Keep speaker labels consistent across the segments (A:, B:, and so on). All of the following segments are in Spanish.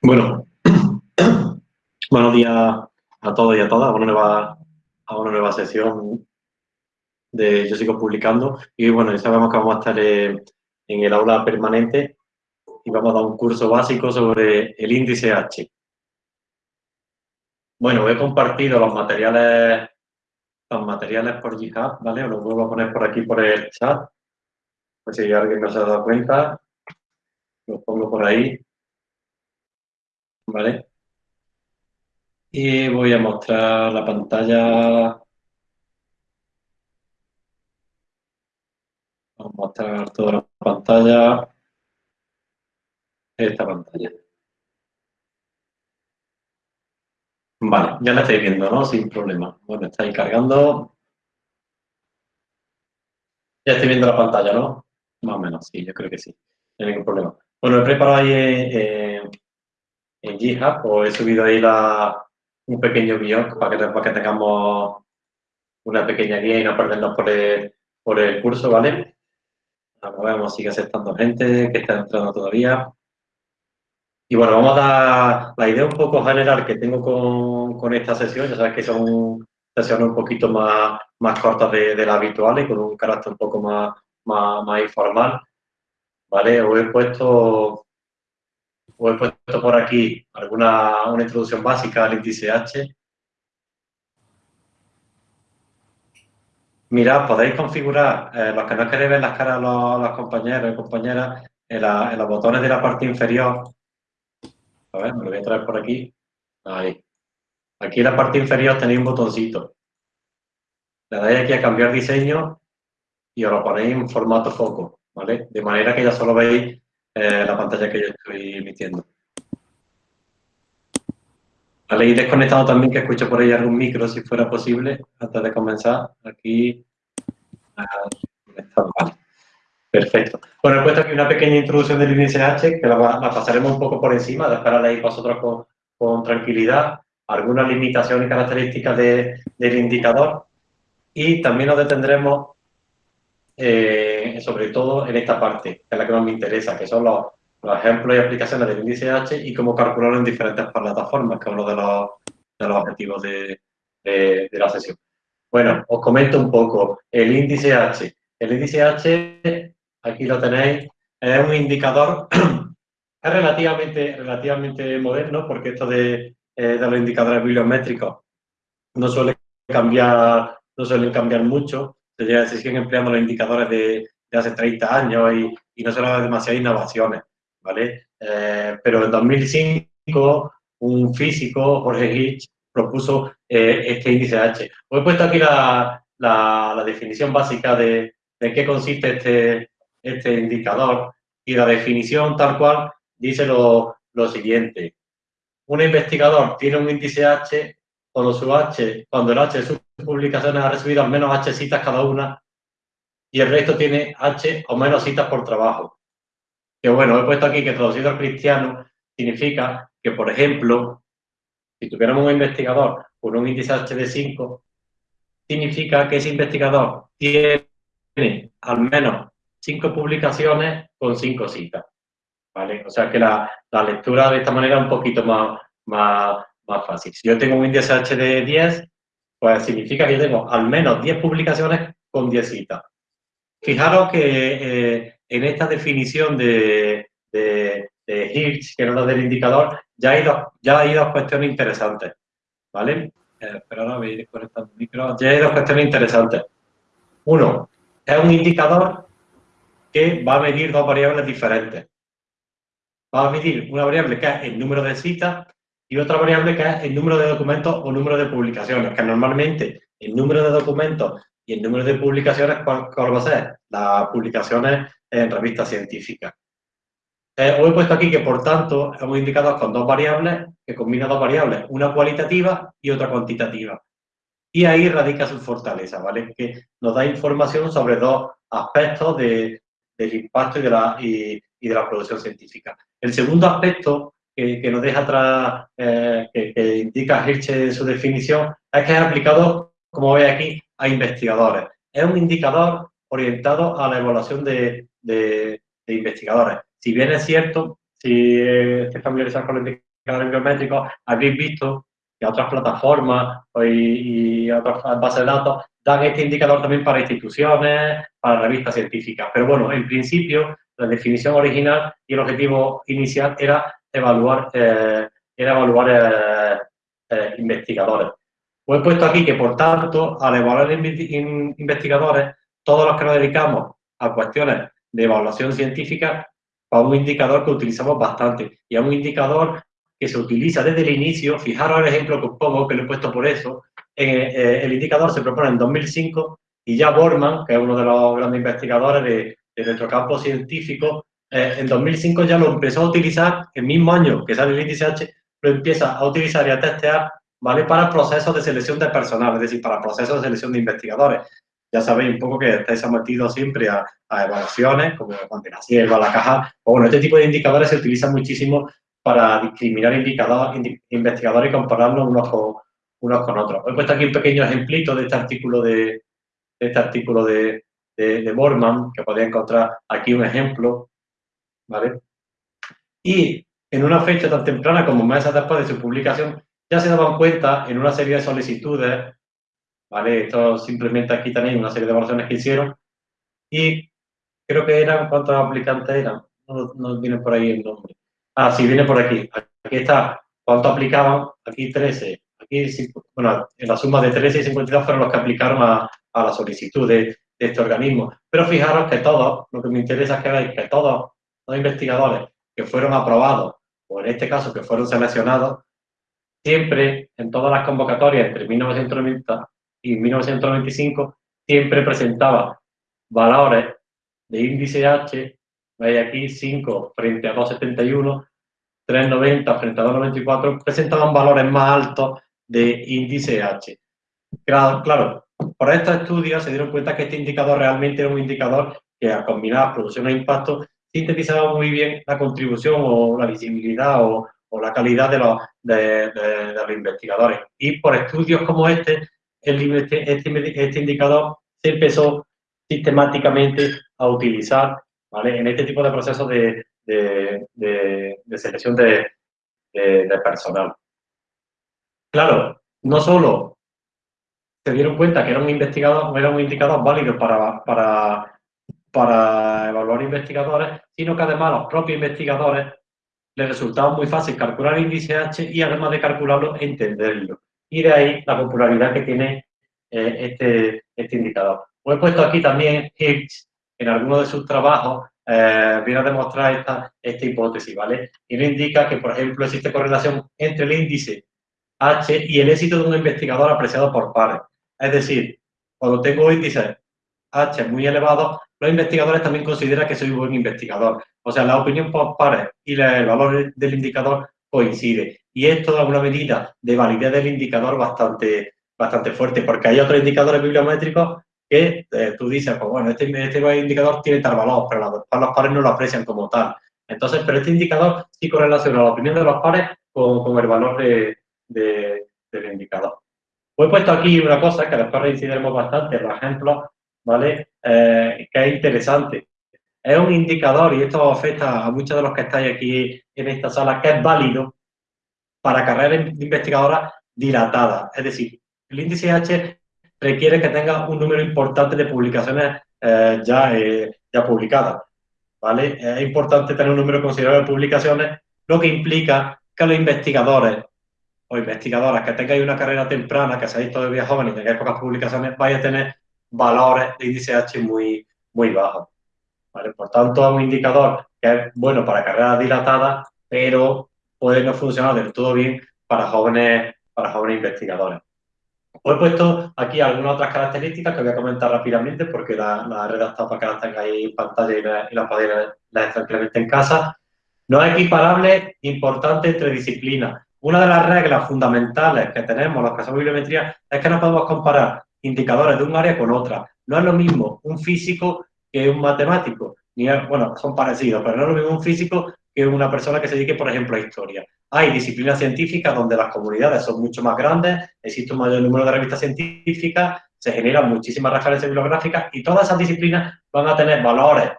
A: Bueno, buenos días a todos y a todas, una nueva, a una nueva sesión de Yo sigo publicando. Y bueno, ya sabemos que vamos a estar en, el aula permanente y vamos a dar un curso básico sobre el índice H. Bueno, he compartido los materiales, los materiales por GitHub, ¿vale? Los vuelvo a poner por aquí por el chat. Pues si alguien no se ha dado cuenta, los pongo por ahí. ¿Vale? Y voy a mostrar la pantalla. Vamos a mostrar toda la pantalla. Esta pantalla. Vale, ya la estáis viendo, ¿no? Sin problema. Bueno, estáis cargando. Ya estoy viendo la pantalla, ¿no? Más o menos, sí, yo creo que sí. No hay ningún problema. Bueno, he preparado ahí eh, en GitHub, o he subido ahí la, un pequeño guion para que, para que tengamos una pequeña guía y no perdernos por el, por el curso, ¿vale? Vamos a ver, sigue aceptando gente que está entrando todavía. Y bueno, vamos a dar la idea un poco general que tengo con, con esta sesión. Ya sabes que son sesiones un poquito más, más cortas de, de las habituales, con un carácter un poco más, más informal. ¿Vale? Os he puesto os he puesto por aquí alguna una introducción básica al índice H. Mirad, podéis configurar, eh, los que no queréis ver las caras de los, compañeros y compañeras, en, los botones de la parte inferior. A ver, me lo voy a traer por aquí. Ahí. Aquí en la parte inferior tenéis un botoncito. Le dais aquí a cambiar diseño y os lo ponéis en formato foco, ¿vale? De manera que ya solo veis eh, la pantalla que yo estoy emitiendo. Vale, y desconectado también que escuche por ahí algún micro, si fuera posible, antes de comenzar. Aquí, vale. Perfecto. Bueno, he puesto aquí una pequeña introducción del índice H, que la, pasaremos un poco por encima, de para leer vosotros con, con, tranquilidad, algunas limitaciones y características del indicador, y también nos detendremos eh, sobre todo en esta parte, que es la que más me interesa, que son los, ejemplos y aplicaciones del índice H y cómo calcularlo en diferentes plataformas, que es uno de los, de los objetivos de, la sesión. Bueno, os comento un poco. El índice H. El índice H, aquí lo tenéis, es un indicador, es relativamente, relativamente moderno, porque esto de, eh, de los indicadores bibliométricos no suele cambiar, no suelen cambiar mucho, se, siguen empleando los indicadores de, hace 30 años y, no se le demasiadas innovaciones, ¿vale? Eh, pero en 2005 un físico, Jorge Hitch, propuso eh, este índice H. Os he puesto aquí la, definición básica de, de, qué consiste este, este indicador y la definición tal cual dice lo, lo siguiente. Un investigador tiene un índice H cuando su H, cuando el H de sus publicaciones ha recibido al menos H citas cada una y el resto tiene H o menos citas por trabajo. Que bueno, he puesto aquí que traducido al cristiano significa que, por ejemplo, si tuviéramos un investigador con un índice H de 5, significa que ese investigador tiene al menos 5 publicaciones con 5 citas. ¿Vale? O sea que la, la, lectura de esta manera es un poquito más, más, más fácil. Si yo tengo un índice H de 10, pues significa que yo tengo al menos 10 publicaciones con 10 citas. Fijaros que eh, en esta definición de, de, Hirsch, que era del indicador, ya hay dos, ya hay dos cuestiones interesantes. ¿Vale? Eh, pero ahora voy a ir conectando el micro. Ya hay dos cuestiones interesantes. Uno, es un indicador que va a medir dos variables diferentes. Va a medir una variable que es el número de citas y otra variable que es el número de documentos o número de publicaciones, que normalmente el número de documentos y el número de publicaciones, ¿cuál, va a ser? Las publicaciones en revistas científicas. Eh, os he puesto aquí que, por tanto, hemos indicado con dos variables, que combina dos variables, una cualitativa y otra cuantitativa. Y ahí radica su fortaleza, ¿vale? Que nos da información sobre dos aspectos de, del impacto y de, la, producción científica. El segundo aspecto que, nos deja atrás, eh, que, indica Hirsch en su definición, es que es aplicado, como veis aquí, a investigadores. Es un indicador orientado a la evaluación de, investigadores. Si bien es cierto, si estáis familiarizados con los indicadores biométricos, habréis visto que otras plataformas y, y otras bases de datos dan este indicador también para instituciones, para revistas científicas. Pero bueno, en principio, la definición original y el objetivo inicial era evaluar, eh, era evaluar eh, eh, investigadores. Pues he puesto aquí que, por tanto, al evaluar investigadores, todos los que nos dedicamos a cuestiones de evaluación científica, a un indicador que utilizamos bastante y a un indicador que se utiliza desde el inicio, fijaros el ejemplo que os pongo, que lo he puesto por eso, eh, el indicador se propone en 2005 y ya Borman, que es uno de los grandes investigadores de, nuestro campo científico, eh, en 2005 ya lo empezó a utilizar, el mismo año que sale el índice H, lo empieza a utilizar y a testear, ¿vale? Para procesos de selección de personal, es decir, para procesos de selección de investigadores. Ya sabéis un poco que estáis sometidos siempre a, evaluaciones, como la sierva, la caja, bueno, este tipo de indicadores se utilizan muchísimo para discriminar indicadores, investigadores y compararlos unos con, unos con otros. He puesto aquí un pequeño ejemplito de este artículo de, este artículo de, de, Borman, que podéis encontrar aquí un ejemplo, ¿vale? Y en una fecha tan temprana como meses después de su publicación, ya se daban cuenta en una serie de solicitudes, ¿vale? Esto simplemente aquí tenéis una serie de evaluaciones que hicieron, y creo que eran, ¿cuántos aplicantes eran? No, no viene por ahí el nombre. Ah, sí, viene por aquí. Aquí está, ¿cuánto aplicaban? Aquí 13, bueno, en la suma de 13 y 52 fueron los que aplicaron a, la solicitud de, este organismo. Pero fijaros que todos, lo que me interesa es que veáis que todos los investigadores que fueron aprobados, o en este caso que fueron seleccionados, siempre en todas las convocatorias entre 1990 y 1995, siempre presentaba valores de índice H, veis aquí 5 frente a 271, 390 frente a 294, presentaban valores más altos de índice H. Claro, claro, por estos estudios se dieron cuenta que este indicador realmente era un indicador que a combinar producción e impacto sintetizaba muy bien la contribución o la visibilidad o, la calidad de los, de, los, investigadores. Y por estudios como este, este, este, este, indicador se empezó sistemáticamente a utilizar ¿vale? en este tipo de procesos de, de selección de, personal. Claro, no solo se dieron cuenta que era un investigador, era un indicador válido para, para, para evaluar investigadores, sino que además los propios investigadores les resultaba muy fácil calcular el índice H y además de calcularlo, entenderlo. Y de ahí la popularidad que tiene eh, este, este indicador. Pues he puesto aquí también Higgs, en alguno de sus trabajos, eh, viene a demostrar esta, esta hipótesis, ¿vale? Y le indica que, por ejemplo, existe correlación entre el índice H y el éxito de un investigador apreciado por pares. Es decir, cuando tengo índices H muy elevados, los investigadores también consideran que soy un buen investigador. O sea, la opinión por pares y el valor del indicador coincide. Y esto da una medida de validez del indicador bastante, bastante fuerte, porque hay otros indicadores bibliométricos que eh, tú dices, pues bueno, este, este, indicador tiene tal valor, pero los, los pares no lo aprecian como tal. Entonces, pero este indicador sí correlaciona la opinión de los pares con, con el valor de, de, del indicador. Pues he puesto aquí una cosa que después reincidiremos bastante, por ejemplo, ¿vale? Eh, que es interesante. Es un indicador, y esto afecta a muchos de los que estáis aquí en esta sala, que es válido para carreras investigadoras dilatadas. Es decir, el índice H requiere que tenga un número importante de publicaciones eh, ya, eh, ya publicadas. ¿vale? Es importante tener un número considerable de publicaciones, lo que implica que los investigadores o investigadoras que tengáis una carrera temprana, que seáis todavía jóvenes y tengáis pocas publicaciones, vais a tener valores de índice H muy, muy bajos. ¿Vale? Por tanto, es un indicador que es bueno para carreras dilatadas, pero puede no funcionar del todo bien para jóvenes, para jóvenes investigadores. Os he puesto aquí algunas otras características que voy a comentar rápidamente porque la, la he redactado para que las tengáis en pantalla y, las podéis leer tranquilamente en casa. No es equiparable, importante entre disciplinas. Una de las reglas fundamentales que tenemos los que hacemos bibliometría es que no podemos comparar indicadores de un área con otra. No es lo mismo un físico que un matemático. Bueno, son parecidos, pero no es lo mismo un físico que una persona que se dedique, por ejemplo, a historia. Hay disciplinas científicas donde las comunidades son mucho más grandes, existe un mayor número de revistas científicas, se generan muchísimas referencias bibliográficas y todas esas disciplinas van a tener valores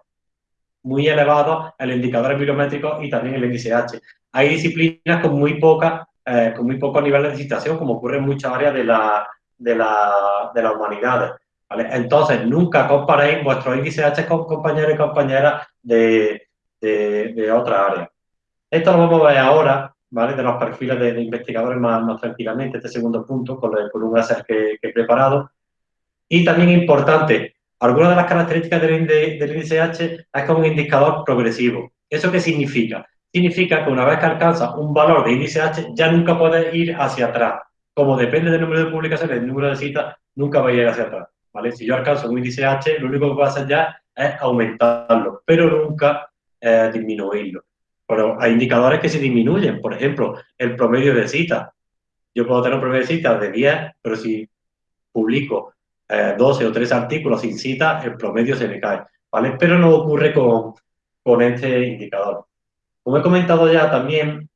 A: muy elevados en los indicadores bibliométricos y también el índice H. hay disciplinas con muy poca, eh, con muy poco nivel de citación, como ocurre en muchas áreas de la, de la, de la humanidad. Entonces, nunca comparéis vuestro índice H con compañeros y compañeras de, de, de otra área. Esto lo vamos a ver ahora, ¿vale? De los perfiles de, investigadores más, más, tranquilamente, este segundo punto, con, el, láser que, que, he preparado. Y también importante, algunas de las características del, índice H es es un indicador progresivo. ¿Eso qué significa? Significa que una vez que alcanza un valor de índice H, ya nunca puede ir hacia atrás. Como depende del número de publicaciones, del número de citas, nunca va a ir hacia atrás. ¿Vale? Si yo alcanzo un índice H, lo único que puedo hacer ya es aumentarlo, pero nunca eh, disminuirlo. Pero hay indicadores que se disminuyen. Por ejemplo, el promedio de citas. Yo puedo tener un promedio de citas de 10, pero si publico eh, 12 o 13 artículos sin citas, el promedio se me cae. ¿vale? Pero no ocurre con, con este indicador. Como he comentado ya también,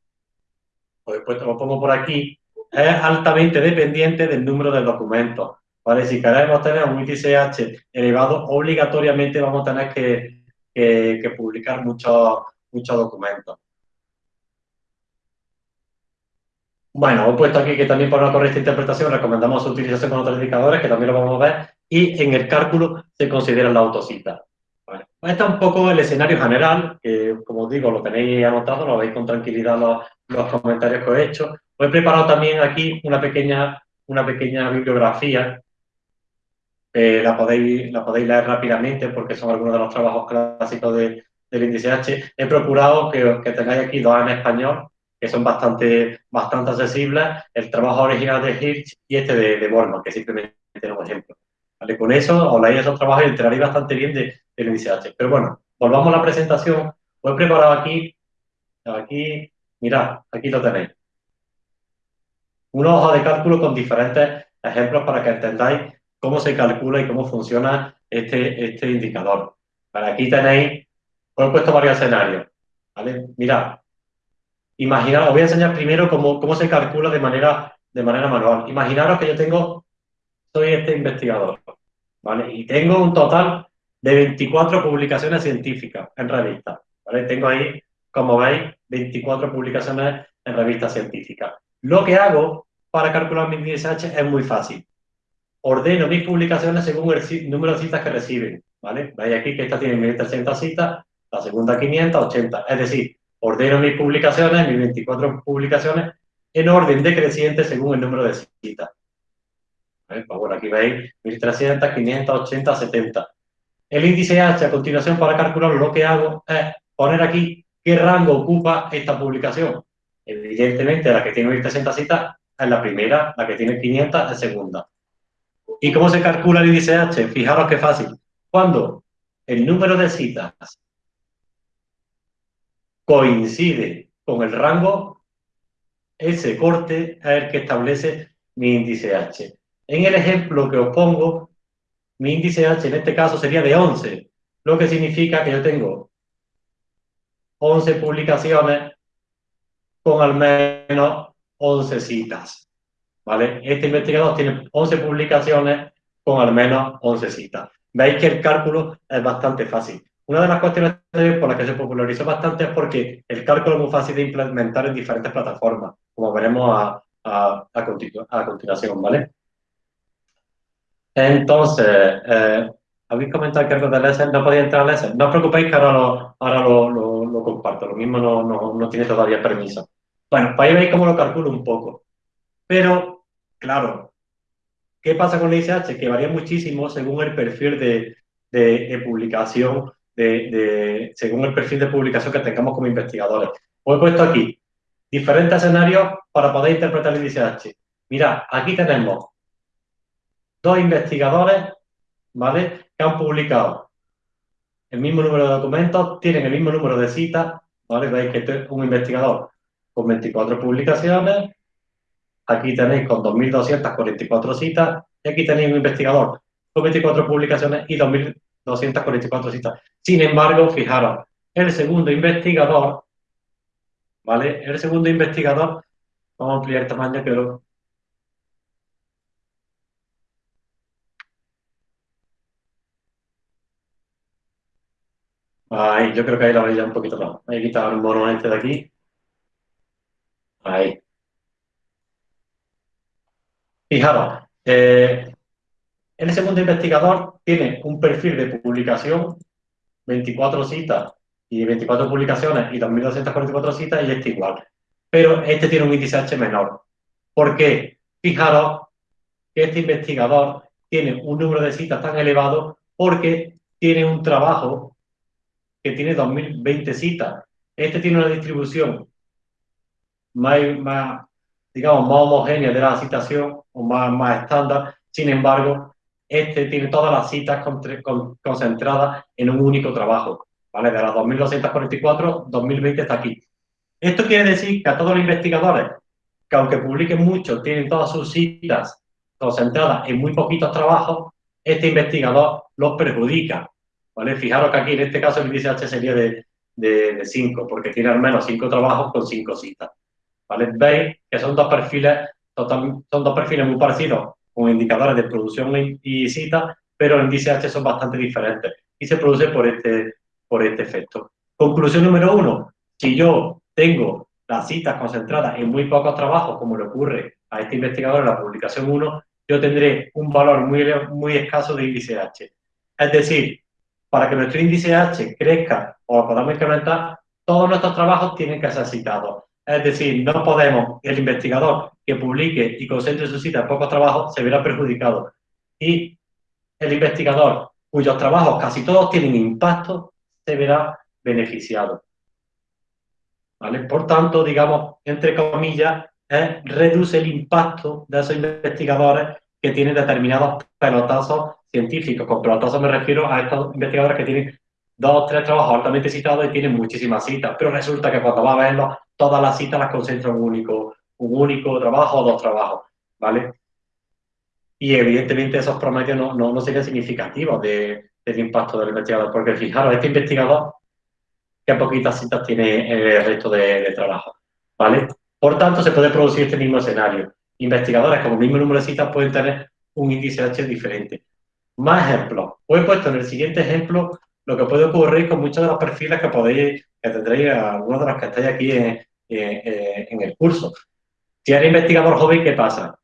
A: pues después lo pongo por aquí, es altamente dependiente del número de documentos. ¿Vale? Si queremos tener un índice H elevado, obligatoriamente vamos a tener que, que, publicar muchos muchos documentos. Bueno, he puesto aquí que también para una correcta interpretación recomendamos su utilización con otros indicadores, que también lo vamos a ver, y en el cálculo se considera la autocita. Vale. Este es un poco el escenario general, que como os digo, lo tenéis anotado, lo veis con tranquilidad los, los comentarios que he hecho. Os he preparado también aquí una pequeña, una pequeña bibliografía eh, la, podéis, la podéis leer rápidamente porque son algunos de los trabajos clásicos de, del índice H. He procurado que, que tengáis aquí dos en español, que son bastante, bastante accesibles, el trabajo original de Hirsch y este de, de Borman, que simplemente es un ejemplo. ¿Vale? Con eso os leéis esos trabajos y enteraréis bastante bien de, del índice H. Pero bueno, volvamos a la presentación. Os he preparado aquí, aquí, mirad, aquí lo tenéis. Una hoja de cálculo con diferentes ejemplos para que entendáis cómo se calcula y cómo funciona este, este indicador. Aquí tenéis os he puesto varios escenarios. ¿vale? Mirad, imaginaros, os voy a enseñar primero cómo, cómo se calcula de manera, de manera manual. Imaginaros que yo tengo, soy este investigador, ¿vale? Y tengo un total de 24 publicaciones científicas en revistas, ¿vale? Tengo ahí, como veis, 24 publicaciones en revistas científicas. Lo que hago para calcular mi ISH es muy fácil. Ordeno mis publicaciones según el número de citas que reciben, ¿vale? Veis aquí que esta tiene 1300 citas, la segunda 580. Es decir, ordeno mis publicaciones, mis 24 publicaciones, en orden decreciente según el número de citas. Pues bueno, aquí veis 1300, 500, 80, 70. El índice H a continuación para calcularlo lo que hago es poner aquí qué rango ocupa esta publicación. Evidentemente la que tiene 1300 citas es la primera, la que tiene 500 es segunda. ¿Y cómo se calcula el índice H? Fijaros qué fácil. Cuando el número de citas coincide con el rango, ese corte es el que establece mi índice H. En el ejemplo que os pongo, mi índice H en este caso sería de 11, lo que significa que yo tengo 11 publicaciones con al menos 11 citas. ¿Vale? Este investigador tiene 11 publicaciones con al menos 11 citas. Veis que el cálculo es bastante fácil. Una de las cuestiones por las que se popularizó bastante es porque el cálculo es muy fácil de implementar en diferentes plataformas, como veremos a, a, a, continuación, ¿vale? Entonces, eh, habéis comentado que algo de Lesser no podía entrar a Lesser. No os preocupéis que ahora lo, ahora lo, lo, comparto, lo mismo no, no, no, tiene todavía permiso. Bueno, pues ahí veis cómo lo calculo un poco. Pero, claro, ¿qué pasa con el ISH? Que varía muchísimo según el perfil de, de, publicación según el perfil de publicación que tengamos como investigadores. Os he puesto aquí diferentes escenarios para poder interpretar el índice H. Mira, aquí tenemos dos investigadores, ¿vale? Que han publicado el mismo número de documentos, tienen el mismo número de citas, ¿vale? Veis que este es un investigador con 24 publicaciones, aquí tenéis con 2.244 citas, y aquí tenéis un investigador con 24 publicaciones y 2.000 244 citas. Sin embargo, fijaros, el segundo investigador, ¿vale? El segundo investigador, vamos a ampliar el tamaño que lo... Ahí, yo creo que ahí la veis ya un poquito más. Voy a quitar el mono este de aquí. Ahí. Fijaros, eh, el segundo investigador tiene un perfil de publicación, 24 citas y 24 publicaciones y 2.244 citas y este igual. Pero este tiene un índice H menor. ¿Por qué? Fijaros que este investigador tiene un número de citas tan elevado porque tiene un trabajo que tiene 2020 citas. Este tiene una distribución más digamos, más homogénea de la citación o más, más estándar. Sin embargo, este tiene todas las citas concentradas en un único trabajo. ¿vale? De las 2.244, 2020 está aquí. Esto quiere decir que a todos los investigadores, que aunque publiquen mucho, tienen todas sus citas concentradas en muy poquitos trabajos, este investigador los perjudica. ¿vale? Fijaros que aquí en este caso el índice H sería de 5, porque tiene al menos 5 trabajos con 5 citas. ¿Vale? Veis que son dos perfiles, son dos perfiles muy parecidos, con indicadores de producción y cita, pero el índice H son bastante diferentes y se produce por este, por este efecto. Conclusión número uno, si yo tengo las citas concentradas en muy pocos trabajos, como le ocurre a este investigador en la publicación 1, yo tendré un valor muy, muy escaso de índice H. Es decir, para que nuestro índice H crezca o lo podamos incrementar, todos nuestros trabajos tienen que ser citados. Es decir, no podemos, el investigador que publique y concentre su cita en pocos trabajos se verá perjudicado. Y el investigador cuyos trabajos casi todos tienen impacto se verá beneficiado. ¿Vale? Por tanto, digamos, entre comillas, reduce el impacto de esos investigadores que tienen determinados pelotazos científicos. Con pelotazos me refiero a estos investigadores que tienen dos o tres trabajos altamente citados y tienen muchísimas citas, pero resulta que cuando va a verlos, todas las citas las concentra en un único, un único trabajo o dos trabajos, ¿vale? Y evidentemente esos promedios no, no, serían significativos de, del impacto del investigador, porque fijaros, este investigador, qué poquitas citas tiene el resto de, trabajo, ¿vale? Por tanto, se puede producir este mismo escenario. Investigadores con el mismo número de citas pueden tener un índice H diferente. Más ejemplos. Os he puesto en el siguiente ejemplo lo que puede ocurrir con muchos de los perfiles que podéis, que tendréis algunos de los que estáis aquí en, en, el curso. Si eres investigador joven, ¿qué pasa?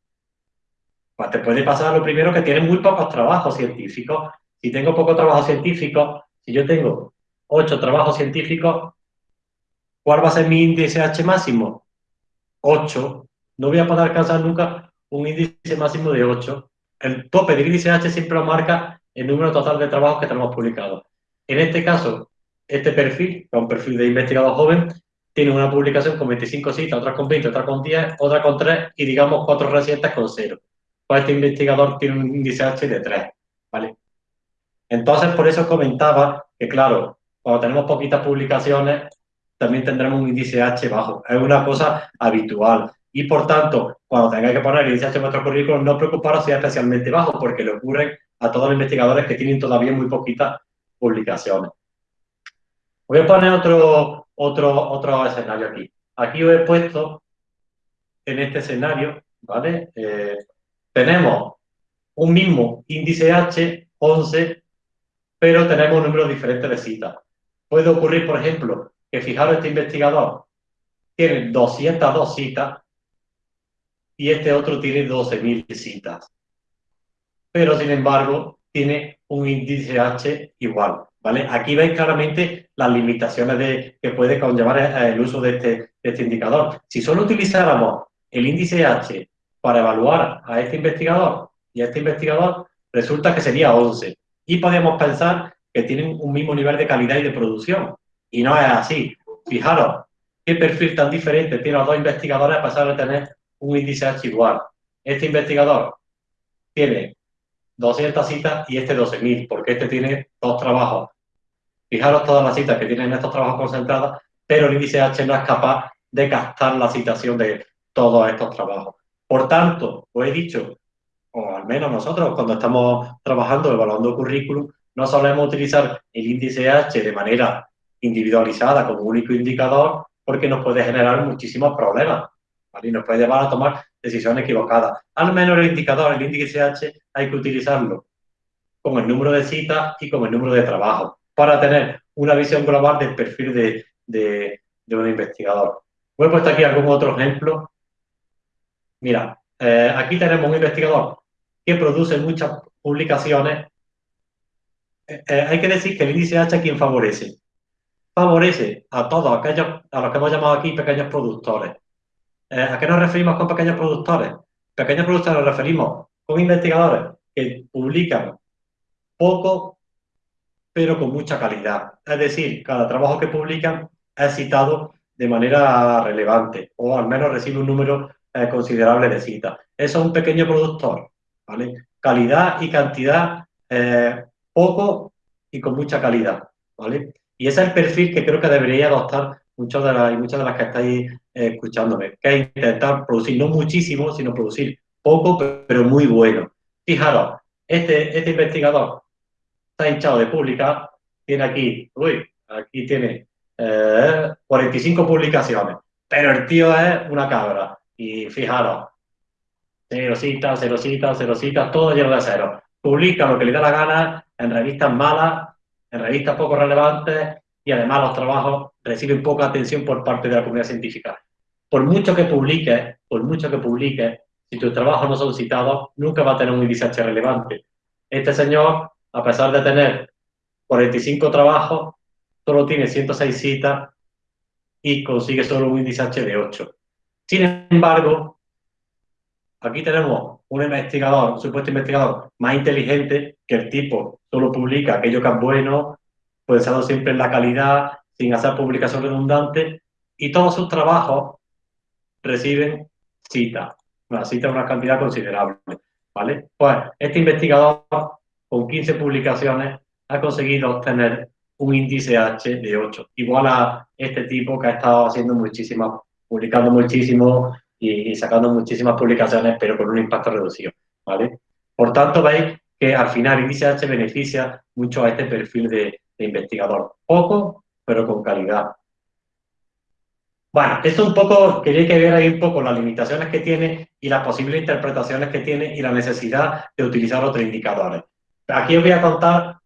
A: Pues te puede pasar lo primero que tienes muy pocos trabajos científicos. Si tengo pocos trabajos científicos, si yo tengo ocho trabajos científicos, ¿cuál va a ser mi índice H máximo? 8. No voy a poder alcanzar nunca un índice máximo de 8. El tope del índice H siempre lo marca el número total de trabajos que tenemos publicados. En este caso, este perfil, que es un perfil de investigador joven, tiene una publicación con 25 citas, otra con 20, otra con 10, otra con 3 y digamos cuatro recientes con 0. Pues este investigador tiene un índice H de 3, ¿vale? Entonces, por eso comentaba que, claro, cuando tenemos poquitas publicaciones, también tendremos un índice H bajo. Es una cosa habitual. Y, por tanto, cuando tengáis que poner el índice H en vuestro currículum, no preocuparos si es especialmente bajo, porque le ocurre a todos los investigadores que tienen todavía muy poquitas publicaciones. Voy a poner otro, otro, otro escenario aquí. Aquí os he puesto en este escenario, ¿vale? Eh, tenemos un mismo índice H, 11, pero tenemos un número diferente de citas. Puede ocurrir, por ejemplo, que fijaros, este investigador tiene 202 citas y este otro tiene 12.000 citas. Pero, sin embargo, tiene un índice H igual, ¿vale? Aquí veis claramente las limitaciones de, que puede conllevar el uso de este, este indicador. Si solo utilizáramos el índice H para evaluar a este investigador y a este investigador, resulta que sería 11. Y podemos pensar que tienen un mismo nivel de calidad y de producción. Y no es así. Fijaros, qué perfil tan diferente tienen los dos investigadores a pasar a tener un índice H igual. Este investigador tiene 200 citas y este 12.000, porque este tiene dos trabajos. Fijaros todas las citas que tienen estos trabajos concentradas, pero el índice H no es capaz de captar la citación de todos estos trabajos. Por tanto, os he dicho, o al menos nosotros cuando estamos trabajando, evaluando currículum, no solemos utilizar el índice H de manera individualizada como único indicador porque nos puede generar muchísimos problemas y nos puede llevar a tomar decisiones equivocadas. Al menos el indicador, el índice H, hay que utilizarlo con el número de citas y con el número de trabajo para tener una visión global del perfil de, de, un investigador. Os he puesto aquí algún otro ejemplo. Mira, eh, aquí tenemos un investigador que produce muchas publicaciones. Eh, eh, hay que decir que el índice H a quien favorece. Favorece a todos aquellos, a los que hemos llamado aquí pequeños productores. ¿A qué nos referimos con pequeños productores? Pequeños productores nos referimos con investigadores que publican poco, pero con mucha calidad. Es decir, cada trabajo que publican es citado de manera relevante o al menos recibe un número eh, considerable de citas. Eso es un pequeño productor, ¿vale? Calidad y cantidad, eh, poco y con mucha calidad, ¿vale? Y ese es el perfil que creo que debería adoptar muchas de las, muchas de las que estáis eh, escuchándome, que es intentar producir no muchísimo, sino producir poco, pero muy bueno. Fijaros, este, este investigador está hinchado de publicar, tiene aquí, uy, aquí tiene 45 publicaciones, pero el tío es una cabra. Y fijaros, cero citas, cero citas, cero citas, todo lleno de cero. Publica lo que le da la gana en revistas malas, en revistas poco relevantes y además los trabajos reciben poca atención por parte de la comunidad científica. Por mucho que publiques, por mucho que publiques, si tus trabajos no son citados, nunca va a tener un índice relevante. Este señor, a pesar de tener 45 trabajos, solo tiene 106 citas y consigue solo un índice H de 8. Sin embargo, aquí tenemos un investigador, un supuesto investigador más inteligente, que el tipo solo publica aquello que es bueno, pensando siempre en la calidad, sin hacer publicación redundante, y todos sus trabajos reciben citas, una cita una cantidad considerable, ¿vale? Pues este investigador, con 15 publicaciones, ha conseguido obtener un índice H de 8, igual a este tipo que ha estado haciendo muchísimas publicando muchísimo y, sacando muchísimas publicaciones, pero con un impacto reducido, ¿vale? Por tanto, veis que al final índice H beneficia mucho a este perfil de, investigador. Poco, pero con calidad. Bueno, esto un poco, quería que ver ahí un poco las limitaciones que tiene y las posibles interpretaciones que tiene y la necesidad de utilizar otros indicadores. Aquí os voy a contar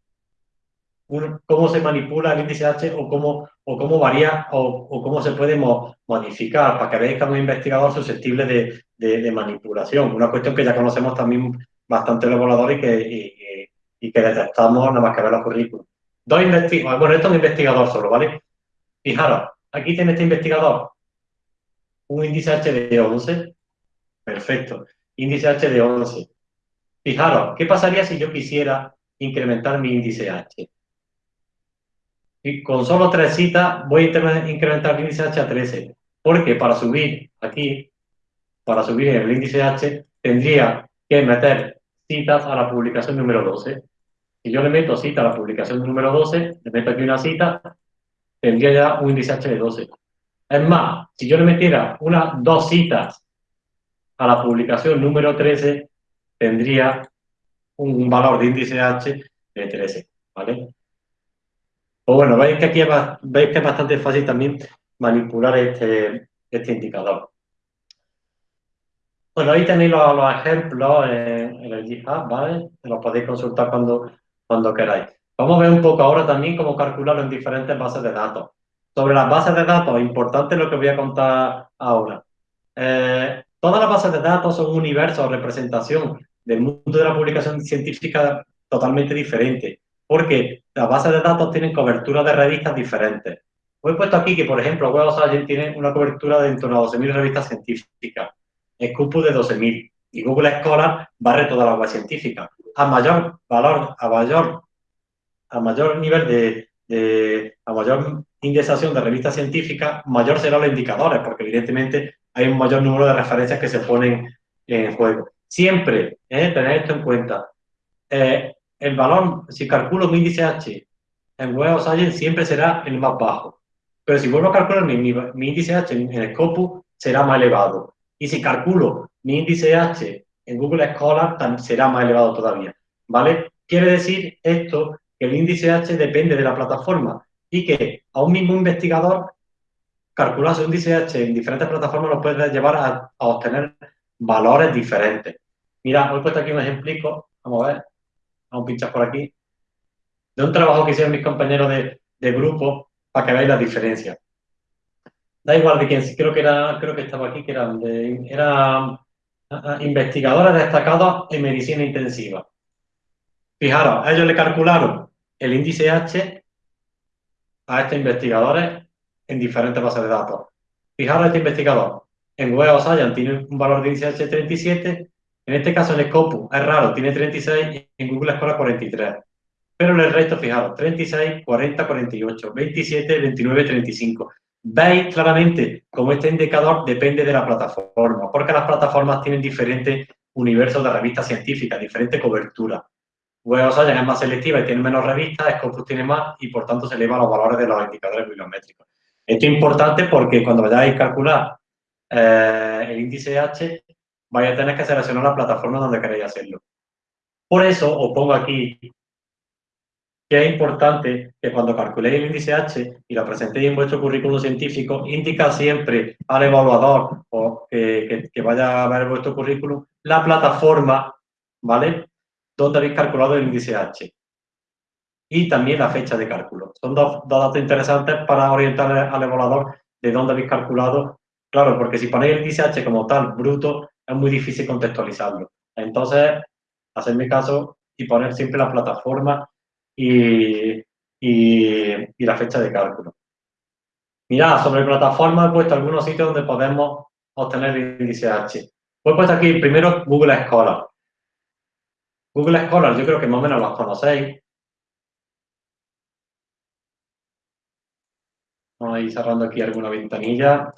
A: cómo se manipula el índice H o cómo, o cómo varía o, cómo se puede modificar para que veáis que es un investigador susceptible de, manipulación. Una cuestión que ya conocemos también bastante los voladores y que, y, que detectamos nada más que ver los currículos. Dos investigadores, bueno, esto es un investigador solo, ¿vale? Fijaros, aquí tiene este investigador un índice H de 11. Perfecto. Índice H de 11. Fijaros, ¿qué pasaría si yo quisiera incrementar mi índice H? y con solo tres citas voy a incrementar el índice H a 13. Porque para subir aquí, para subir el índice H, tendría que meter citas a la publicación número 12. Si yo le meto cita a la publicación número 12, le meto aquí una cita, tendría ya un índice H de 12. Es más, si yo le metiera unas dos citas a la publicación número 13, tendría un valor de índice H de 13. ¿vale? Pues bueno, veis que aquí veis que es bastante fácil también manipular este, este indicador. Bueno, ahí tenéis los, ejemplos en, el GitHub, ¿vale? Los podéis consultar cuando, cuando queráis. Vamos a ver un poco ahora también cómo calcularlo en diferentes bases de datos. Sobre las bases de datos, importante lo que voy a contar ahora. Eh, todas las bases de datos son un universo o representación del mundo de la publicación científica totalmente diferente porque las bases de datos tienen cobertura de revistas diferentes. He puesto aquí que, por ejemplo, Web of Science tiene una cobertura de en torno a 12.000 revistas científicas, Scopus de 12.000 y Google Scholar barre toda la web científica. A mayor valor, a mayor, a mayor nivel de, a mayor indexación de revistas científicas, mayor serán los indicadores, porque evidentemente hay un mayor número de referencias que se ponen en juego. Siempre, tener esto en cuenta. Eh, el valor, si calculo mi índice H en Web of Science, siempre será el más bajo. Pero si vuelvo a calcular mi, índice H en, el Scopus, será más elevado. Y si calculo mi índice H en Google Scholar, será más elevado todavía. ¿Vale? Quiere decir esto el índice H depende de la plataforma y que a un mismo investigador calcular su índice H en diferentes plataformas lo puede llevar a, a obtener valores diferentes. Mira, os he puesto aquí un ejemplo, vamos a ver vamos a pinchar por aquí, de un trabajo que hicieron mis compañeros de, grupo para que veáis la diferencia. da igual de quién, creo que era, creo que estaba aquí, que era, era ah, ah, investigadora destacada en medicina intensiva. Fijaros, ellos le calcularon el índice H a estos investigadores en diferentes bases de datos. Fijaros, este investigador en Web Science tiene un valor de índice H de 37, en este caso en Scopus es raro, tiene 36 y en Google Scholar 43. Pero el resto, fijaros, 36, 40, 48, 27, 29, 35. Veis claramente cómo este indicador depende de la plataforma, porque las plataformas tienen diferentes universos de revistas científicas, diferente cobertura. Web Science es más selectiva y tiene menos revistas, Scopus tiene más y por tanto se elevan los valores de los indicadores bibliométricos. Esto es importante porque cuando vayáis a calcular eh, el índice H, vais a tener que seleccionar la plataforma donde queréis hacerlo. Por eso os pongo aquí que es importante que cuando calculéis el índice H y lo presentéis en vuestro currículum científico, indica siempre al evaluador o que, vaya a ver vuestro currículum la plataforma, ¿vale? Donde habéis calculado el índice H. Y también la fecha de cálculo. Son dos, dos datos interesantes para orientar al evaluador de dónde habéis calculado. Claro, porque si ponéis el índice H como tal, bruto, es muy difícil contextualizarlo. Entonces, hacerme caso y poner siempre la plataforma y, la fecha de cálculo. Mirad, sobre plataforma he puesto algunos sitios donde podemos obtener el índice H. Pues puesto aquí primero Google Scholar. Google Scholar, yo creo que más o menos los conocéis. Vamos a ir cerrando aquí alguna ventanilla.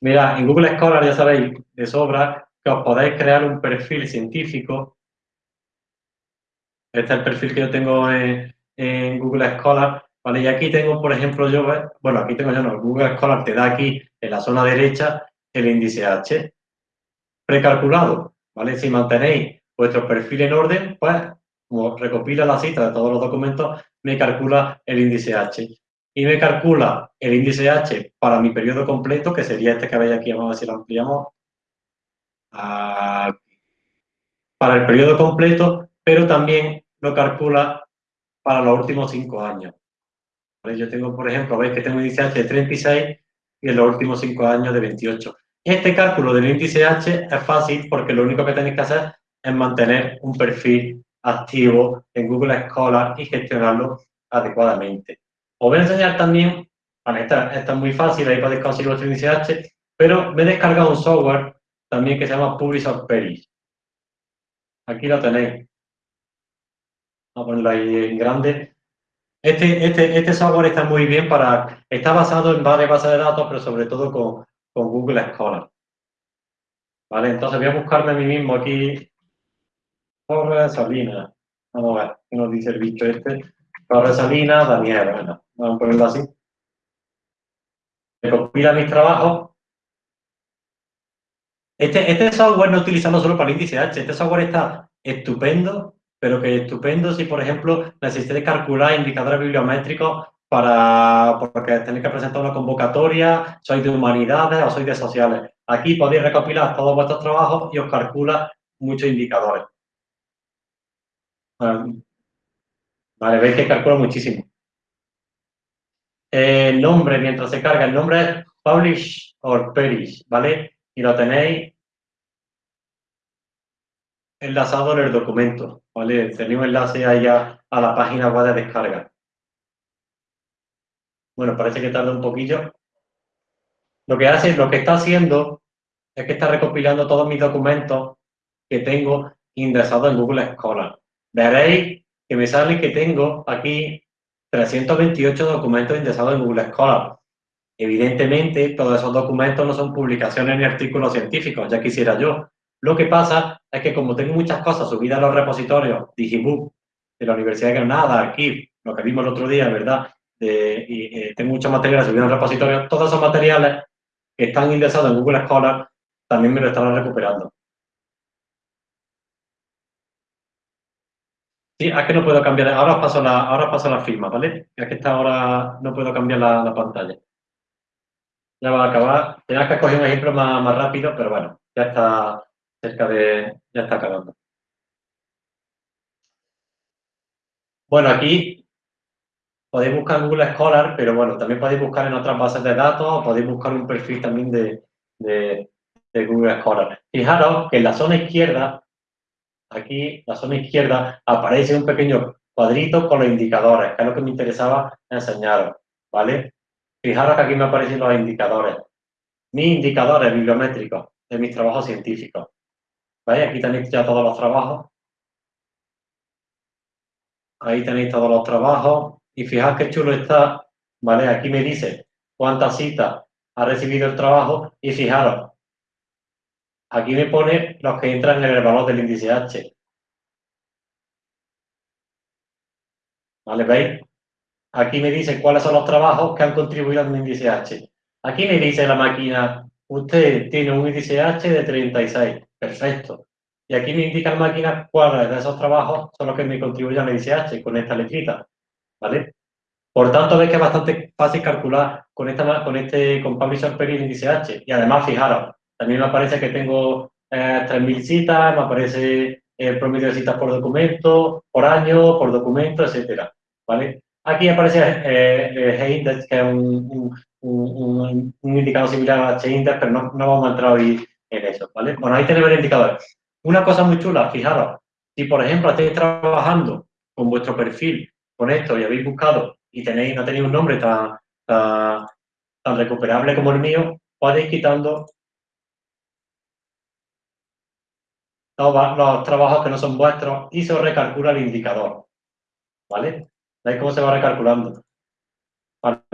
A: Mira, en Google Scholar ya sabéis de sobra que os podéis crear un perfil científico este es el perfil que yo tengo en, Google Scholar, ¿vale? Y aquí tengo, por ejemplo, yo, bueno, aquí tengo yo, no, Google Scholar te da aquí, en la zona derecha, el índice H precalculado, ¿vale? Si mantenéis vuestro perfil en orden, pues, como recopila la cita de todos los documentos, me calcula el índice H. Y me calcula el índice H para mi periodo completo, que sería este que veis aquí, vamos a ver si lo ampliamos. para el periodo completo pero también lo calcula para los últimos cinco años. Yo tengo, por ejemplo, veis que tengo un índice H de 36 y en los últimos cinco años de 28. Este cálculo del índice H es fácil porque lo único que tenéis que hacer es mantener un perfil activo en Google Scholar y gestionarlo adecuadamente. Os voy a enseñar también, vale, esta, es muy fácil, ahí podéis conseguir vuestro índice H, pero me he descargado un software también que se llama Publisher Peris. Aquí lo tenéis a ponerlo ahí en grande. Este, este, este software está muy bien para, está basado en varias bases de datos, pero sobre todo con, con Google Scholar. Vale, entonces voy a buscarme a mí mismo aquí. Torre Salina. Vamos a ver, ¿qué nos dice el bicho este? Torre Salina, Daniel, bueno, vamos a ponerlo así. Me compila mis trabajos. Este, este software no utilizando solo para el índice H, este software está estupendo pero que estupendo si, por ejemplo, necesitáis calcular indicadores bibliométricos para, porque tenéis que presentar una convocatoria, sois de humanidades o sois de sociales. Aquí podéis recopilar todos vuestros trabajos y os calcula muchos indicadores. Vale, veis que calcula muchísimo. El nombre, mientras se carga, el nombre es Publish or Perish, ¿vale? Y lo tenéis enlazado en el documento, ¿vale? Tenemos enlace ahí a, la página web de descarga. Bueno, parece que tarda un poquillo. Lo que hace, lo que está haciendo es que está recopilando todos mis documentos que tengo ingresados en Google Scholar. Veréis que me sale que tengo aquí 328 documentos ingresados en Google Scholar. Evidentemente, todos esos documentos no son publicaciones ni artículos científicos, ya quisiera yo. Lo que pasa es que como tengo muchas cosas subidas a los repositorios Digibook de la Universidad de Granada, aquí, lo que vimos el otro día, ¿verdad? y, eh, tengo muchos materiales subidos al repositorio, todos esos materiales que están indexados en Google Scholar también me lo están recuperando. Sí, es que no puedo cambiar, ahora os paso la, ahora paso la firma, ¿vale? Es que esta ahora no puedo cambiar la, pantalla. Ya va a acabar. Tenía que escoger un ejemplo más, más rápido, pero bueno, ya está, cerca de... ya está acabando. Bueno, aquí podéis buscar Google Scholar, pero bueno, también podéis buscar en otras bases de datos o podéis buscar un perfil también de, de Google Scholar. Fijaros que en la zona izquierda, aquí, la zona izquierda, aparece un pequeño cuadrito con los indicadores, que es lo que me interesaba enseñaros, ¿vale? Fijaros que aquí me aparecen los indicadores. Mis indicadores bibliométricos de mis trabajos científicos. ¿Veis? Aquí tenéis ya todos los trabajos. Ahí tenéis todos los trabajos. Y fijaos qué chulo está, ¿vale? Aquí me dice cuántas citas ha recibido el trabajo y fijaros, aquí me pone los que entran en el valor del índice H. ¿Vale? ¿Veis? Aquí me dice cuáles son los trabajos que han contribuido al índice H. Aquí me dice la máquina, usted tiene un índice H de 36. Perfecto. Y aquí me indica la máquina cuáles de esos trabajos son los que me contribuyen al índice H con esta letrita. ¿Vale? Por tanto, veis que es bastante fácil calcular con, esta, con este con Publisher el índice H. Y además, fijaros, también me aparece que tengo eh, 3.000 citas, me aparece el promedio de citas por documento, por año, por documento, etcétera. ¿Vale? Aquí aparece eh, H-Index, que es un, un, indicador similar a H-Index, pero no, no, vamos a entrar hoy en eso, ¿vale? Bueno, ahí tenemos el indicador. Una cosa muy chula, fijaros, si por ejemplo estáis trabajando con vuestro perfil, con esto, y habéis buscado y tenéis, no tenéis un nombre tan, tan recuperable como el mío, podéis quitando los, los trabajos que no son vuestros y se recalcula el indicador, ¿vale? ¿Veis cómo se va recalculando?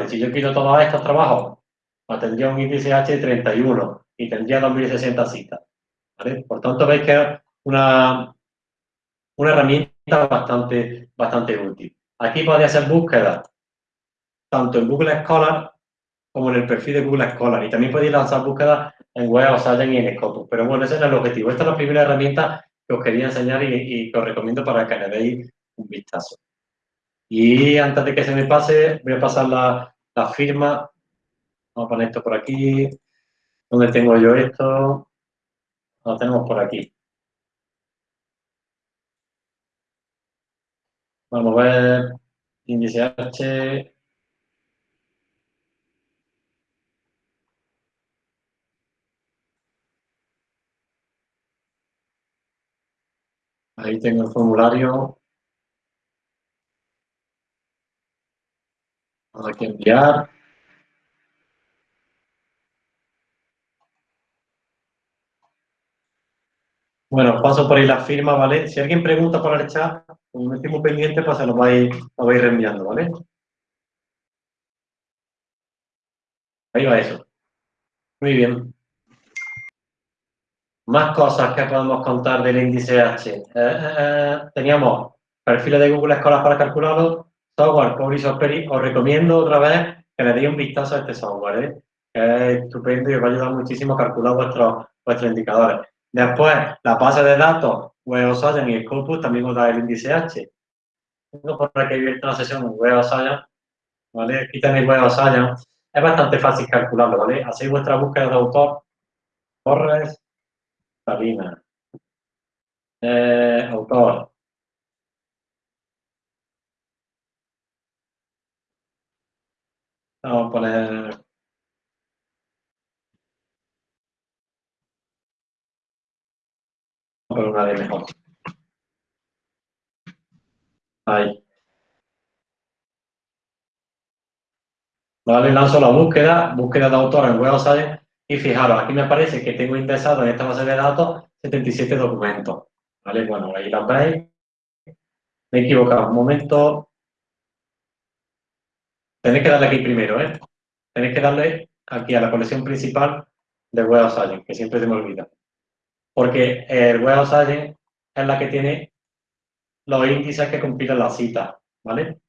A: Si yo quito todos estos trabajos, pues tendría un índice H de 31 y tendría 2060 citas. Por tanto, veis que es una, una herramienta bastante, bastante útil. Aquí podéis hacer búsquedas tanto en Google Scholar como en el perfil de Google Scholar. Y también podéis lanzar búsquedas en Web Science y en Scopus. Pero bueno, ese es el objetivo. Esta es la primera herramienta que os quería enseñar y, y que os recomiendo para que le deis un vistazo. Y antes de que se me pase, voy a pasar la, la firma. Vamos a poner esto por aquí. ¿Dónde tengo yo esto? Lo tenemos por aquí. Vamos a ver. Índice H. Ahí tengo el formulario. Aquí enviar. Bueno, paso por ahí la firma, ¿vale? Si alguien pregunta por el chat, como estoy pendiente, pues se lo vais, lo vais reenviando, ¿vale? Ahí va eso. Muy bien. Más cosas que podemos contar del índice H. Eh, eh, eh, teníamos perfiles de Google Scholar para calcularlo, software Publisher Perry. Os recomiendo otra vez que le deis un vistazo a este software, es estupendo y os va a ayudar muchísimo a calcular vuestros, vuestros indicadores. Después, la base de datos Web Science y Scopus también os da el índice H. Tengo por aquí abierta una sesión en Web Science, ¿vale? Aquí tenéis Web Science. Es bastante fácil calcularlo, ¿vale? Hacéis vuestra búsqueda de autor, Torres, Sabina, eh, autor, Vamos a poner por una de mejor. Ahí. Vale, lanzo la búsqueda, búsqueda de autor en Web Science y fijaros, aquí me parece que tengo indexado en esta base de datos 77 documentos. Vale, bueno, ahí la veis. Me he equivocado un momento. Tenéis que darle aquí primero, ¿eh? Tenéis que darle aquí a la colección principal de Web Science, que siempre se me olvida. Porque el Web Science es la que tiene los índices que compilan las citas, ¿vale?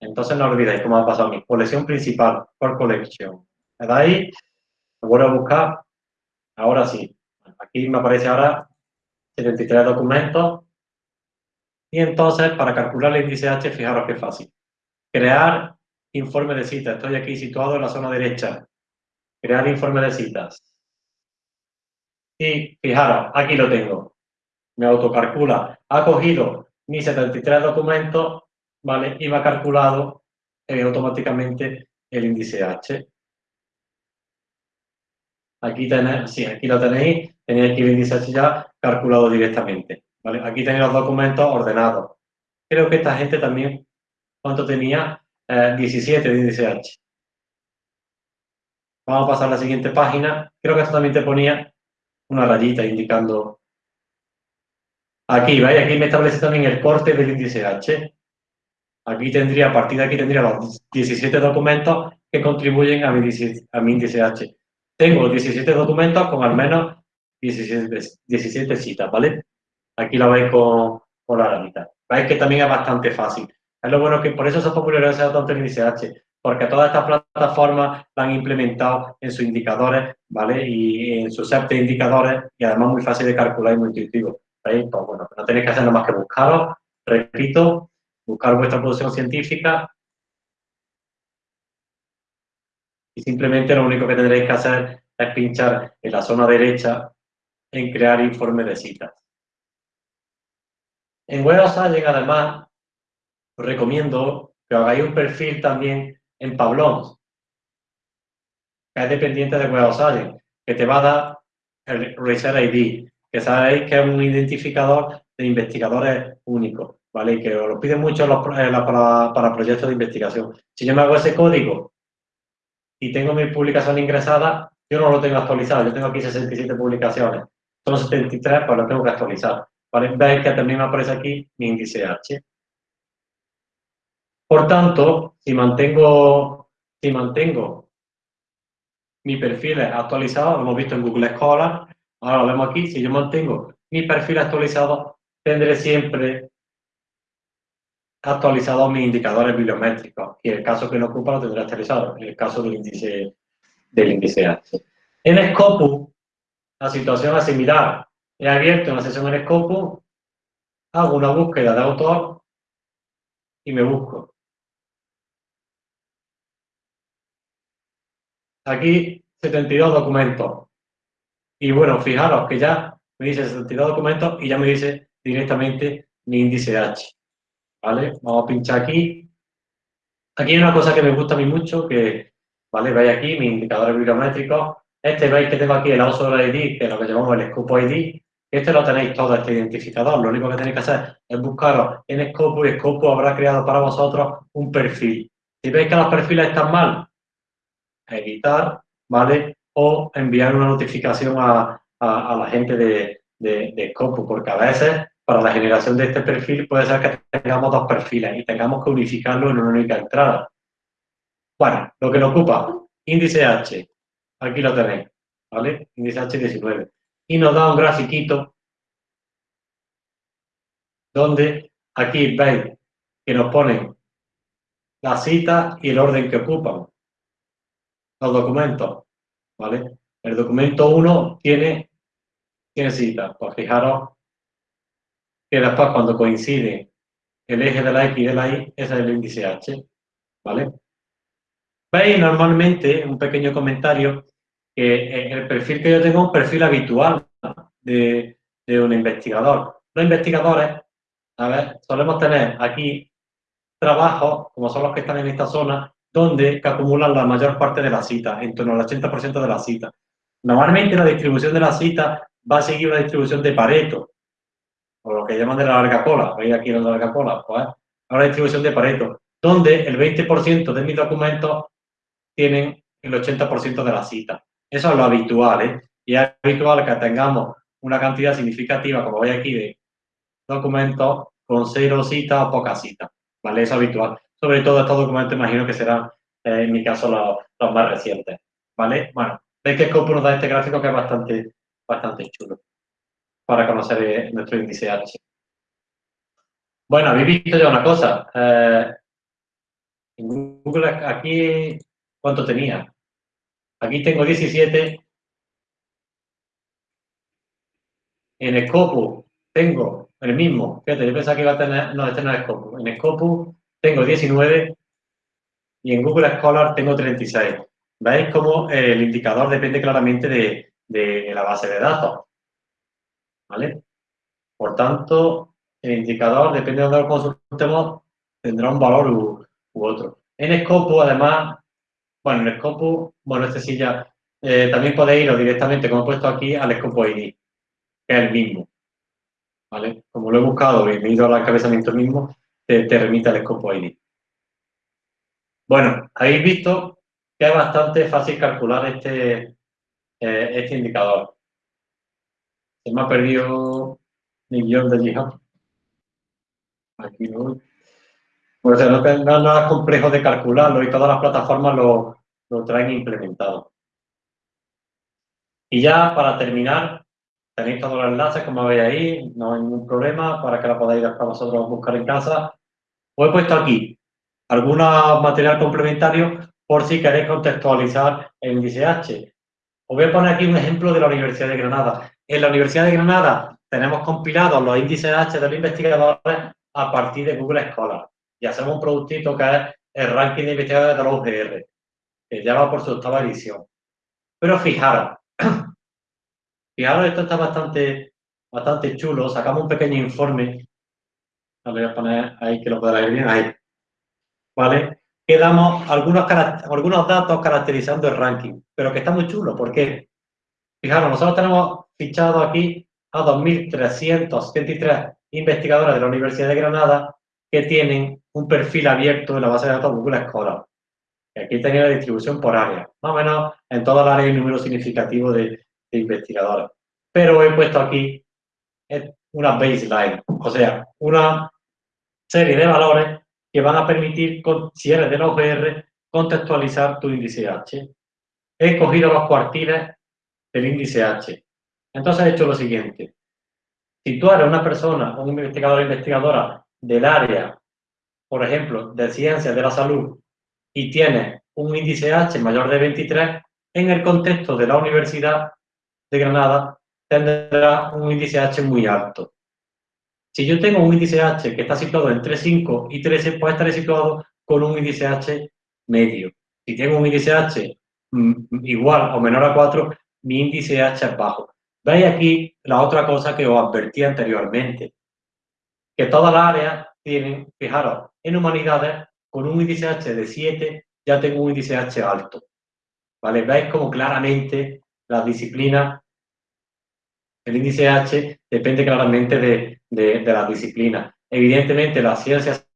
A: Entonces no olvidéis cómo ha pasado a mí. Colección principal, por collection. Le dais, vuelvo a buscar. Ahora sí. Aquí me aparece ahora 73 documentos. Y entonces, para calcular el índice H, fijaros qué fácil. Crear informe de citas. Estoy aquí situado en la zona derecha. Crear informe de citas. Y fijaros, aquí lo tengo. Me autocalcula. Ha cogido mis 73 documentos, ¿vale? Y me ha calculado eh, automáticamente el índice H. Aquí tenéis, sí, aquí lo tenéis, tenéis aquí el índice H ya calculado directamente. Aquí tenéis los documentos ordenados. Creo que esta gente también, ¿cuánto tenía? 17 eh, de índice H. Vamos a pasar a la siguiente página. Creo que esto también te ponía una rayita indicando... Aquí, ¿veis? Aquí me establece también el corte del índice H. Aquí tendría, a partir de aquí tendría los 17 documentos que contribuyen a mi, a mi índice H. Tengo 17 documentos con al menos 17, 17 citas, ¿vale? Aquí lo veis con, con la rayita. Veis que también es bastante fácil. Es lo bueno que por eso se ha popularizado tanto el índice H, porque todas estas plataformas la han implementado en sus indicadores, ¿vale? Y en sus set de indicadores, y además muy fácil de calcular y muy intuitivo. ¿Veis? Pues bueno, no tenéis que hacer nada más que buscaros, repito, buscar vuestra producción científica simplemente lo único que tendréis que hacer es pinchar en la zona derecha en crear informe de citas. En Web of además, os recomiendo que hagáis un perfil también en Pablons, que es dependiente de Web of que te va a dar el Research ID, que sabéis que es un identificador de investigadores únicos, ¿vale? Y que os lo piden mucho eh, para, para proyectos de investigación. Si yo me hago ese código y tengo mi publicación ingresada, yo no lo tengo actualizado, yo tengo aquí 67 publicaciones. Son 73, pues lo tengo que actualizar. ¿Vale? Veis que también me aparece aquí mi índice H. Por tanto, si mantengo, si mantengo mi perfil actualizado, lo hemos visto en Google Scholar, ahora lo vemos aquí, si yo mantengo mi perfil actualizado, tendré siempre actualizado mis indicadores bibliométricos y el caso que no ocupa lo tendré actualizado, en el caso del índice, del índice H. En Scopus, la situación es similar. He abierto una sesión en Scopus, hago una búsqueda de autor y me busco. Aquí 72 documentos. Y bueno, fijaros que ya me dice 72 documentos y ya me dice directamente mi índice H. ¿Vale? Vamos a pinchar aquí. Aquí hay una cosa que me gusta a mí mucho, que, ¿vale? Veis aquí mis indicadores bibliométricos. Este veis que tengo aquí el auto ID, que es lo que llamamos el Scopo ID. Este lo tenéis todo, este identificador. Lo único que tenéis que hacer es buscaros en Scopo y Scopo habrá creado para vosotros un perfil. Si veis que los perfiles están mal, editar, ¿vale? O enviar una notificación a, la gente de, de, Scopo, porque a veces para la generación de este perfil puede ser que tengamos dos perfiles y tengamos que unificarlo en una única entrada. Bueno, lo que nos ocupa, índice H, aquí lo tenéis, ¿vale? Índice H19. Y nos da un grafiquito donde aquí veis que nos ponen la cita y el orden que ocupan los documentos, ¿vale? El documento 1 tiene, tiene cita, pues fijaros que después cuando coincide el eje de la X y de la Y, ese es el índice H, ¿vale? Veis normalmente, un pequeño comentario, que eh, el perfil que yo tengo es un perfil habitual de, de un investigador. Los investigadores, a ver, solemos tener aquí trabajos, como son los que están en esta zona, donde que acumulan la mayor parte de la cita, en torno al 80% de la cita. Normalmente la distribución de la cita va a seguir una distribución de Pareto, lo que llaman de la larga cola, veis aquí la larga cola, pues una distribución de Pareto, donde el 20% de mis documentos tienen el 80% de la cita. Eso es lo habitual, ¿eh? Y es habitual que tengamos una cantidad significativa, como veis aquí, de documentos con cero citas o pocas citas, ¿vale? Eso es habitual sobre todo estos documentos imagino que serán, eh, en mi caso, los, más recientes, ¿vale? Bueno, veis que Scope nos da este gráfico que es bastante, bastante chulo para conocer eh, nuestro índice H. Bueno, habéis visto ya una cosa. Eh, en Google aquí, ¿cuánto tenía? Aquí tengo 17. En Scopus tengo el mismo. Fíjate, yo pensaba que iba a tener, no, este no es Scopus. En Scopus tengo 19 y en Google Scholar tengo 36. ¿Veis cómo el indicador depende claramente de, la base de datos? Por tanto, el indicador, depende de dónde lo consultemos, tendrá un valor u, otro. En Scopus, además, bueno, en Scopus, bueno, este sí ya, eh, también podéis ir directamente, como he puesto aquí, al Scopus ID, que es el mismo. ¿Vale? Como lo he buscado y me he ido al encabezamiento mismo, te, remite al Scopus ID. Bueno, habéis visto que es bastante fácil calcular este, eh, este indicador. Se me ha perdido mi guion de GitHub. Aquí no. Pues no, es complejo de calcularlo y todas las plataformas lo, lo traen implementado. Y ya para terminar, tenéis todos los enlaces, como veis ahí, no hay ningún problema para que la podáis para vosotros buscar en casa. Os he puesto aquí algunos material complementario por si queréis contextualizar el índice H. Os voy a poner aquí un ejemplo de la Universidad de Granada. En la Universidad de Granada tenemos compilados los índices H de los investigadores a partir de Google Scholar. Y hacemos un productito que es el ranking de investigadores de los UGR, que ya va por su octava edición. Pero fijaros, fijaros, esto está bastante, bastante chulo. Sacamos un pequeño informe. Lo voy a poner ahí que lo podrá ver bien. Ahí. ¿Vale? Que damos algunos, algunos datos caracterizando el ranking, pero que está muy chulo. ¿Por qué? Fijaros, nosotros tenemos fichado aquí a 2.373 investigadores de la Universidad de Granada que tienen un perfil abierto en la base de datos Google Scholar. Aquí tenía la distribución por área. Más o menos en toda el área hay un número significativo de, investigadores. Pero he puesto aquí una baseline, o sea, una serie de valores que van a permitir, si eres de la UGR, contextualizar tu índice H. He escogido los cuartiles del índice H. Entonces he hecho lo siguiente. Si tú eres una persona, un investigador o investigadora del área, por ejemplo, de ciencias de la salud, y tienes un índice H mayor de 23, en el contexto de la Universidad de Granada tendrá un índice H muy alto. Si yo tengo un índice H que está situado entre 5 y 13, puede estar situado con un índice H medio. Si tengo un índice H mm, igual o menor a 4, mi índice H es bajo. Veis aquí la otra cosa que os advertí anteriormente, que todas las áreas tienen, fijaros, en humanidades, con un índice H de 7, ya tengo un índice H alto. ¿Vale? Veis como claramente las disciplinas, el índice H depende claramente de, de, de las disciplinas. Evidentemente, las ciencias